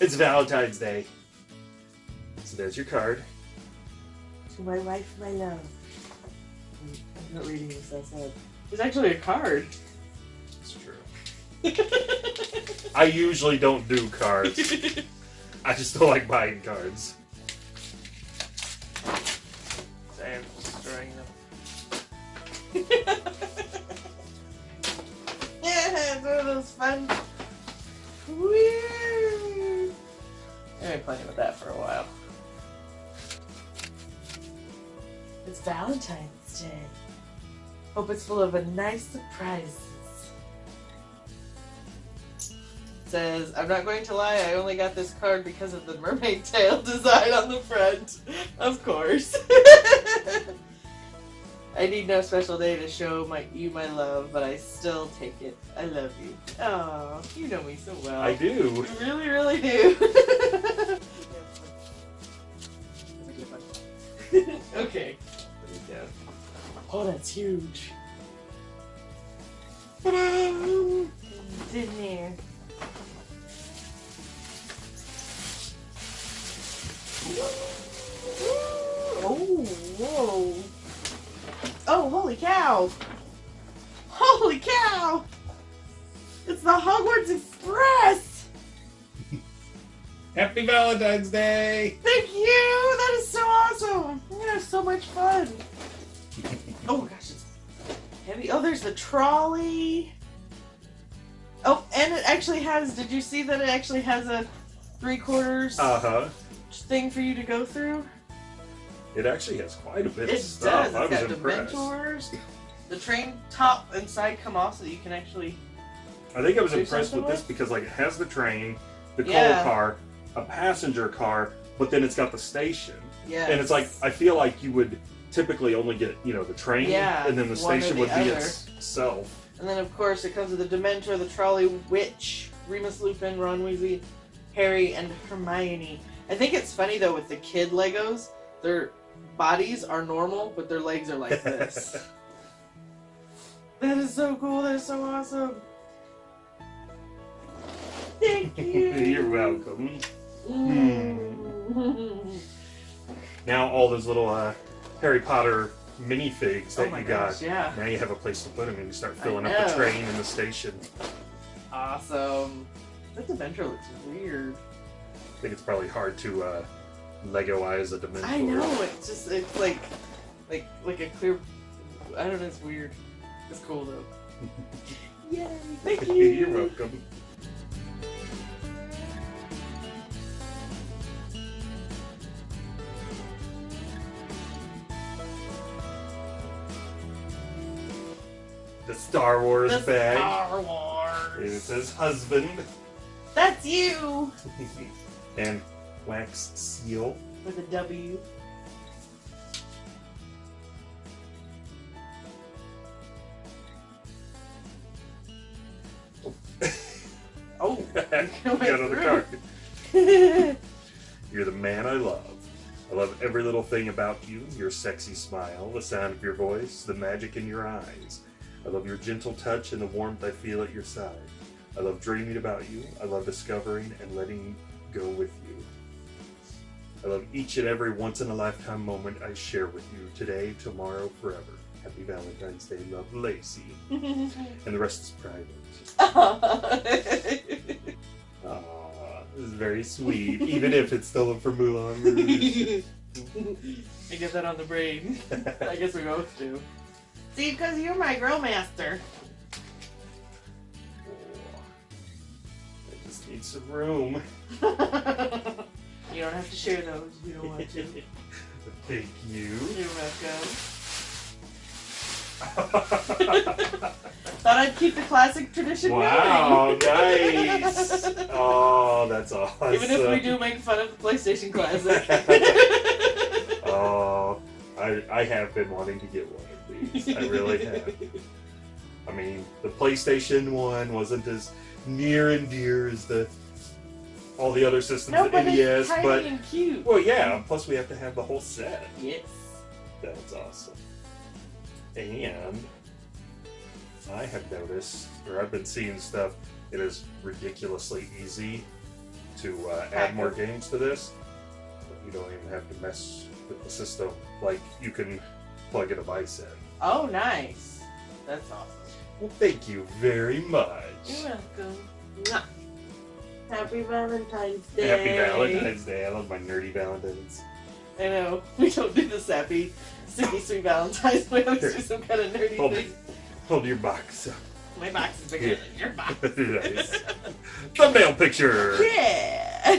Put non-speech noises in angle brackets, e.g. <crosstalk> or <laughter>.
It's Valentine's Day. So there's your card. To my wife, my love. I'm not reading this outside. It's actually a card. It's true. I usually don't do cards. <laughs> I just don't like buying cards. Sorry, I'm destroying them. <laughs> It's Valentine's Day. Hope it's full of a nice surprises. Says, I'm not going to lie, I only got this card because of the mermaid <laughs> tail design on the front. Of course. <laughs> I need no special day to show my you my love, but I still take it. I love you. Oh, you know me so well. I do. You really, really do. <laughs> okay. There we go. Oh, that's huge. Ta-da! It's in there. Oh, whoa. Oh, holy cow. Holy cow. It's the Hogwarts Express. <laughs> Happy Valentine's Day! Thank you. That is so awesome. I'm gonna have so much fun. Oh my gosh, it's heavy. Oh, there's the trolley. Oh, and it actually has. Did you see that it actually has a three quarters Uh huh. thing for you to go through? It actually has quite a bit It of stuff. does. I It's was got impressed. Dementors. The train top and side come off so that you can actually. I think I was impressed with something this because like it has the train, the Yeah. coal car, a passenger car, but then it's got the station. Yeah. And it's like I feel like you would typically only get you know the train, Yeah, and then the station the would be itself. And then, of course, it comes with the Dementor, the Trolley Witch, Remus Lupin, Ron Weasley, Harry, and Hermione. I think it's funny though with the kid Legos, their bodies are normal, but their legs are like <laughs> this. that is so cool. That is so awesome. Thank <laughs> you. You're welcome. <laughs> Mm. Now all those little uh, Harry Potter minifigs that oh you gosh, got. yeah. Now you have a place to put them, and you start filling up the train and the station. Awesome. That Dementor looks weird. I think it's probably hard to uh, Legoize a Dementor. I know. It's just it's like like like a clear. I don't know. It's weird. It's cool though. <laughs> Yay! <laughs> Thank you. You're welcome. The Star Wars The bag. Star It Wars. says husband. That's you <laughs> and wax seal. with a W. <laughs> Oh, <laughs> Got another card. You're the man I love. I love every little thing about you your sexy smile, the sound of your voice, the magic in your eyes. I love your gentle touch and the warmth I feel at your side. I love dreaming about you. I love discovering and letting go with you. I love each and every once in a lifetime moment I share with you today, tomorrow, forever. Happy Valentine's Day, love Lacey. <laughs> And the rest is private. <laughs> Aww, this is very sweet, even if it's stolen from Moulin Rouge. <laughs> I get that on the brain. I guess we both do. See, because you're my girl master. I just need some room. <laughs> you don't have to share those if you don't want to. <laughs> Thank you. You're welcome. <laughs> Thought I'd keep the classic tradition wow, going. nice. Oh, that's awesome. Even if we do make fun of the PlayStation Classic. Oh, I, I have been wanting to get one. I really have. I mean, the PlayStation one wasn't as near and dear as the all the other systems, no, but NES, tiny but and cute. well, yeah. Plus, we have to have the whole set. Yes. That's awesome. And I have noticed, or I've been seeing stuff. It is ridiculously easy to uh, add more games to this. But you don't even have to mess with the system. Like you can plug a device in. Oh, nice. That's awesome. Well, thank you very much. You're welcome. Happy Valentine's Day. Happy Valentine's Day. I love my nerdy Valentines. I know. <laughs> We don't do this happy, sticky sweet Valentine's. We always do some kind of nerdy Hold, thing. hold your box. My box is bigger than your box. <laughs> nice. Thumbnail picture. <laughs> Yeah.